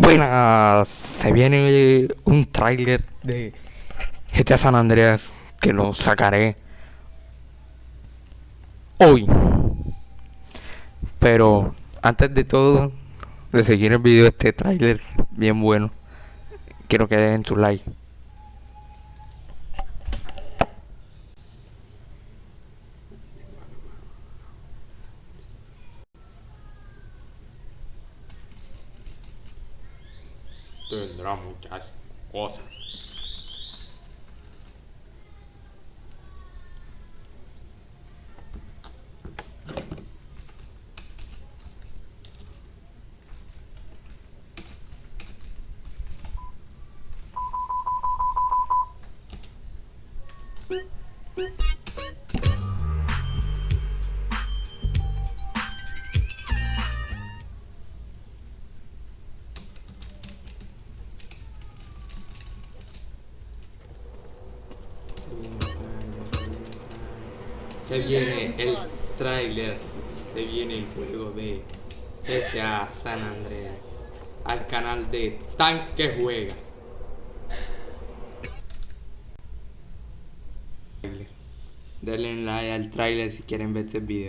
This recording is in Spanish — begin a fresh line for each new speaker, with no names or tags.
Buenas, se viene un tráiler de GTA San Andreas que lo sacaré hoy. Pero antes de todo, de seguir el video de este tráiler bien bueno, quiero que den su like. Tendrá muchas cosas. Se viene el tráiler, se viene el juego de GTA San Andreas al canal de Tanque Juega. Denle like al tráiler si quieren ver este video.